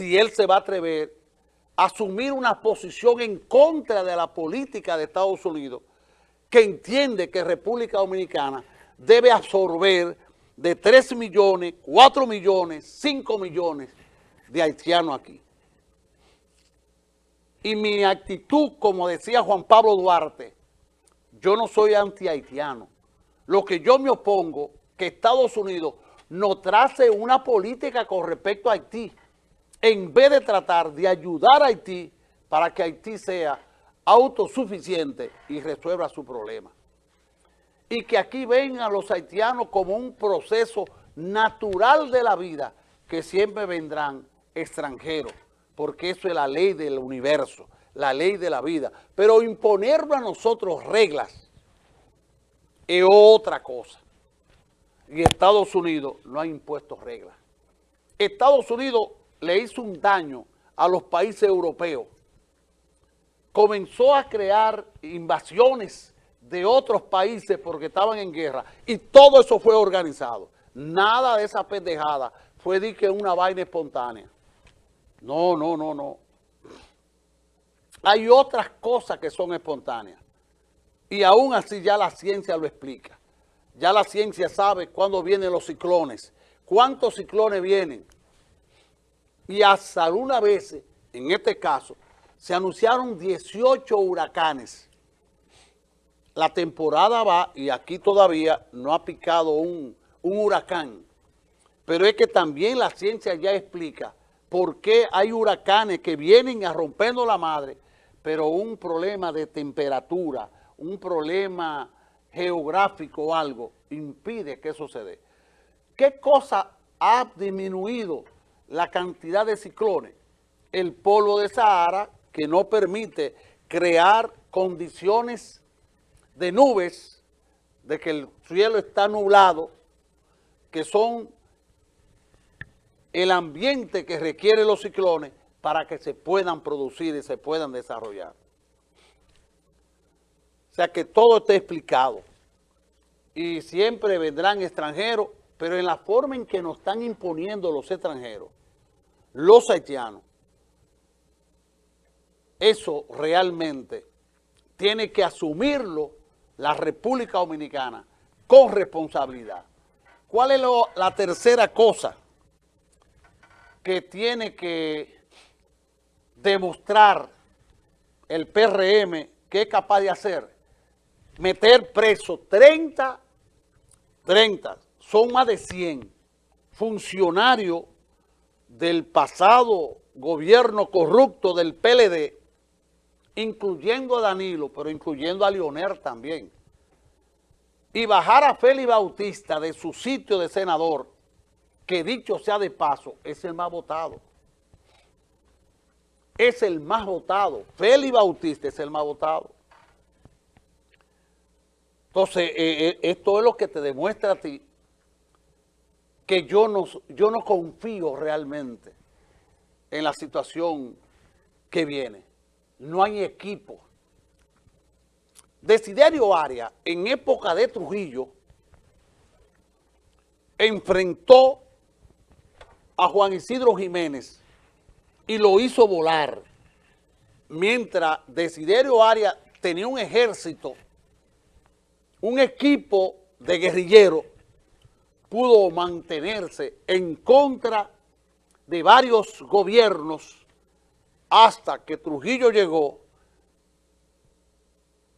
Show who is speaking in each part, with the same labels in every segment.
Speaker 1: si él se va a atrever a asumir una posición en contra de la política de Estados Unidos, que entiende que República Dominicana debe absorber de 3 millones, 4 millones, 5 millones de haitianos aquí. Y mi actitud, como decía Juan Pablo Duarte, yo no soy anti-haitiano. Lo que yo me opongo, que Estados Unidos no trace una política con respecto a Haití, en vez de tratar de ayudar a Haití para que Haití sea autosuficiente y resuelva su problema. Y que aquí vengan los haitianos como un proceso natural de la vida, que siempre vendrán extranjeros porque eso es la ley del universo, la ley de la vida. Pero imponerlo a nosotros reglas es otra cosa. Y Estados Unidos no ha impuesto reglas. Estados Unidos le hizo un daño a los países europeos. Comenzó a crear invasiones de otros países porque estaban en guerra. Y todo eso fue organizado. Nada de esa pendejada fue de que una vaina espontánea. No, no, no, no. Hay otras cosas que son espontáneas. Y aún así ya la ciencia lo explica. Ya la ciencia sabe cuándo vienen los ciclones, cuántos ciclones vienen. Y hasta alguna vez, en este caso, se anunciaron 18 huracanes. La temporada va y aquí todavía no ha picado un, un huracán. Pero es que también la ciencia ya explica por qué hay huracanes que vienen a rompiendo la madre, pero un problema de temperatura, un problema geográfico o algo, impide que eso se dé. ¿Qué cosa ha disminuido la cantidad de ciclones? El polvo de Sahara, que no permite crear condiciones de nubes, de que el cielo está nublado, que son el ambiente que requieren los ciclones para que se puedan producir y se puedan desarrollar. O sea que todo está explicado. Y siempre vendrán extranjeros, pero en la forma en que nos están imponiendo los extranjeros, los haitianos, eso realmente tiene que asumirlo la República Dominicana con responsabilidad. ¿Cuál es la tercera cosa? que tiene que demostrar el PRM que es capaz de hacer, meter preso 30, 30, son más de 100 funcionarios del pasado gobierno corrupto del PLD, incluyendo a Danilo, pero incluyendo a Leonel también, y bajar a Félix Bautista de su sitio de senador que dicho sea de paso, es el más votado. Es el más votado. Félix Bautista es el más votado. Entonces, eh, eh, esto es lo que te demuestra a ti que yo no, yo no confío realmente en la situación que viene. No hay equipo. Desiderio Aria, en época de Trujillo, enfrentó a Juan Isidro Jiménez y lo hizo volar, mientras Desiderio Arias tenía un ejército, un equipo de guerrilleros, pudo mantenerse en contra de varios gobiernos hasta que Trujillo llegó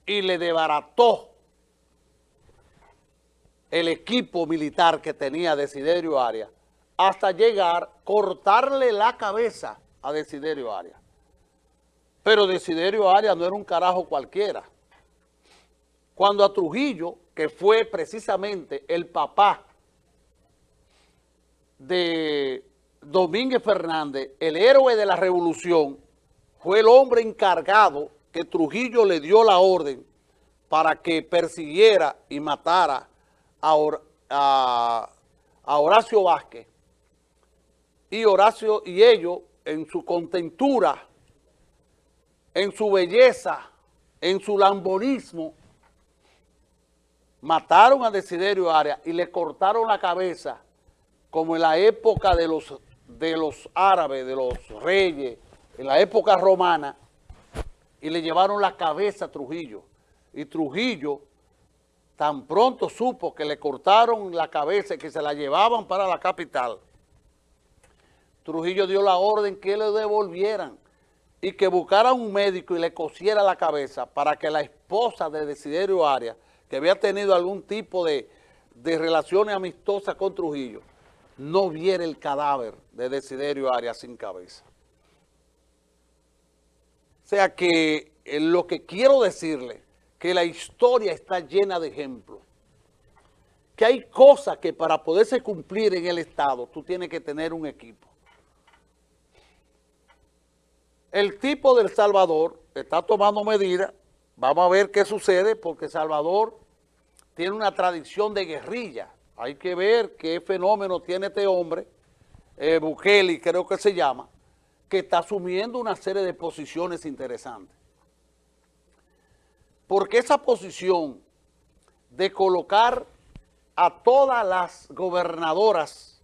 Speaker 1: y le debarató el equipo militar que tenía Desiderio Arias hasta llegar, cortarle la cabeza a Desiderio Arias. Pero Desiderio Arias no era un carajo cualquiera. Cuando a Trujillo, que fue precisamente el papá de Domínguez Fernández, el héroe de la revolución, fue el hombre encargado que Trujillo le dio la orden para que persiguiera y matara a, Horacio Vázquez, y Horacio y ellos en su contentura, en su belleza, en su lambonismo, mataron a Desiderio Arias y le cortaron la cabeza como en la época de los, de los árabes, de los reyes, en la época romana, y le llevaron la cabeza a Trujillo. Y Trujillo tan pronto supo que le cortaron la cabeza y que se la llevaban para la capital, Trujillo dio la orden que le devolvieran y que buscaran un médico y le cosiera la cabeza para que la esposa de Desiderio Arias, que había tenido algún tipo de, de relaciones amistosas con Trujillo, no viera el cadáver de Desiderio Arias sin cabeza. O sea que eh, lo que quiero decirle, que la historia está llena de ejemplos, que hay cosas que para poderse cumplir en el Estado, tú tienes que tener un equipo. El tipo del Salvador está tomando medidas, vamos a ver qué sucede, porque Salvador tiene una tradición de guerrilla, hay que ver qué fenómeno tiene este hombre, eh, Bukele creo que se llama, que está asumiendo una serie de posiciones interesantes. Porque esa posición de colocar a todas las gobernadoras,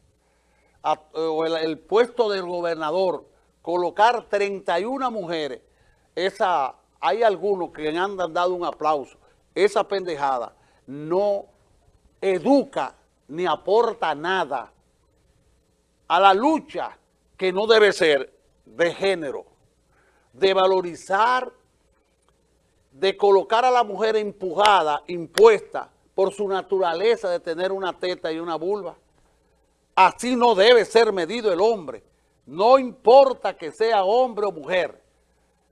Speaker 1: o el, puesto del gobernador, colocar 31 mujeres, esa, hay algunos que han dado un aplauso, esa pendejada no educa ni aporta nada a la lucha que no debe ser de género, de valorizar, de colocar a la mujer empujada, impuesta por su naturaleza de tener una teta y una vulva. Así no debe ser medido el hombre. No importa que sea hombre o mujer.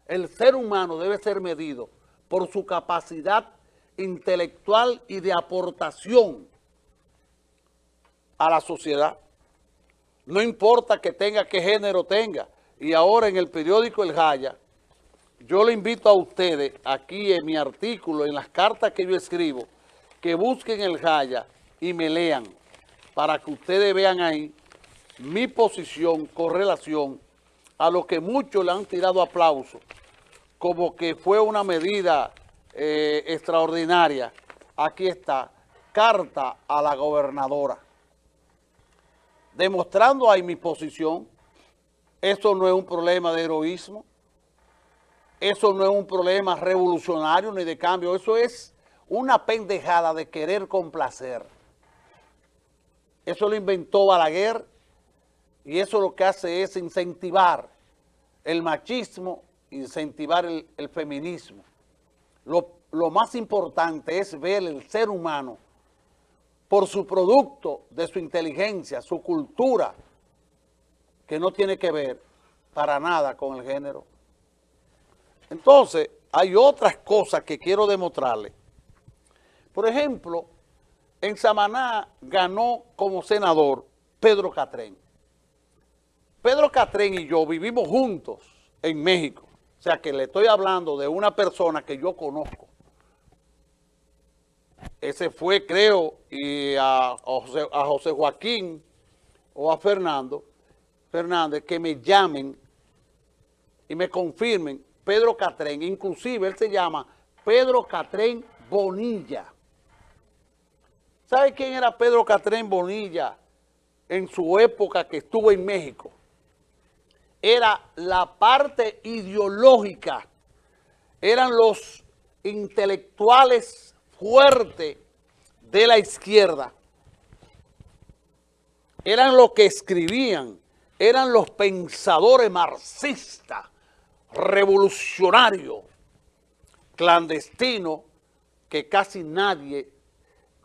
Speaker 1: El ser humano debe ser medido por su capacidad intelectual y de aportación a la sociedad. No importa que tenga, qué género tenga. Y ahora en el periódico El Jaya, yo le invito a ustedes, aquí en mi artículo, en las cartas que yo escribo, que busquen El Jaya y me lean, para que ustedes vean ahí mi posición con relación a lo que muchos le han tirado aplauso, como que fue una medida eh, extraordinaria. Aquí está, carta a la gobernadora demostrando ahí mi posición. Eso no es un problema de heroísmo. Eso no es un problema revolucionario ni de cambio. Eso es una pendejada de querer complacer. Eso lo inventó Balaguer y eso lo que hace es incentivar el machismo, incentivar el, feminismo. Lo, lo más importante es ver el ser humano por su producto de su inteligencia, su cultura, que no tiene que ver para nada con el género. Entonces, hay otras cosas que quiero demostrarle. Por ejemplo, en Samaná ganó como senador Pedro Catrén. Pedro Catrén y yo vivimos juntos en México. O sea que le estoy hablando de una persona que yo conozco ese fue, creo, y a, José, Joaquín o a Fernando Fernández que me llamen y me confirmen Pedro Catrén, inclusive él se llama Pedro Catrén Bonilla. ¿Sabe quién era Pedro Catrén Bonilla en su época que estuvo en México? Era la parte ideológica, eran los intelectuales fuerte de la izquierda eran los que escribían, eran los pensadores marxistas, revolucionarios, clandestinos, que casi nadie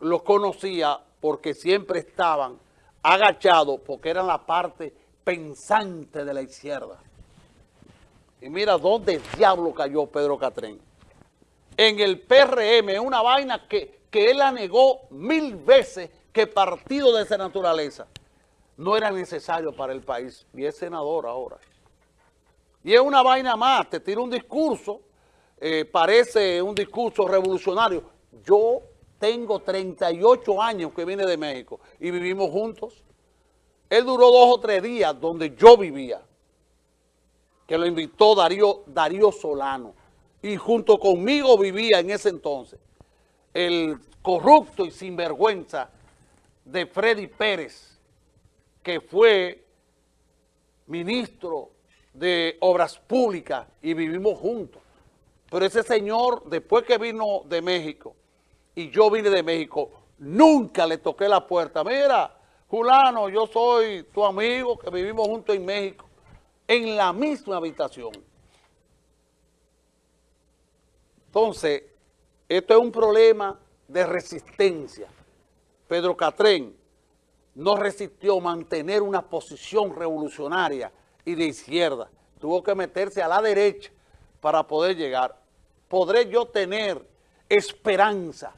Speaker 1: los conocía porque siempre estaban agachados porque eran la parte pensante de la izquierda. Y mira dónde diablo cayó Pedro Catrén en el PRM, una vaina que, él la negó mil veces que partido de esa naturaleza no era necesario para el país. Y es senador ahora. Y es una vaina más, te tira un discurso, eh, parece un discurso revolucionario. Yo tengo 38 años que vine de México y vivimos juntos. Él duró dos o tres días donde yo vivía, que lo invitó Darío, Darío Solano y junto conmigo vivía en ese entonces el corrupto y sinvergüenza de Freddy Pérez, que fue ministro de Obras Públicas y vivimos juntos. Pero ese señor, después que vino de México, y yo vine de México, nunca le toqué la puerta. Mira, Julano, yo soy tu amigo que vivimos juntos en México, en la misma habitación. Entonces, esto es un problema de resistencia. Pedro Catrén no resistió mantener una posición revolucionaria y de izquierda. Tuvo que meterse a la derecha para poder llegar. ¿Podré yo tener esperanza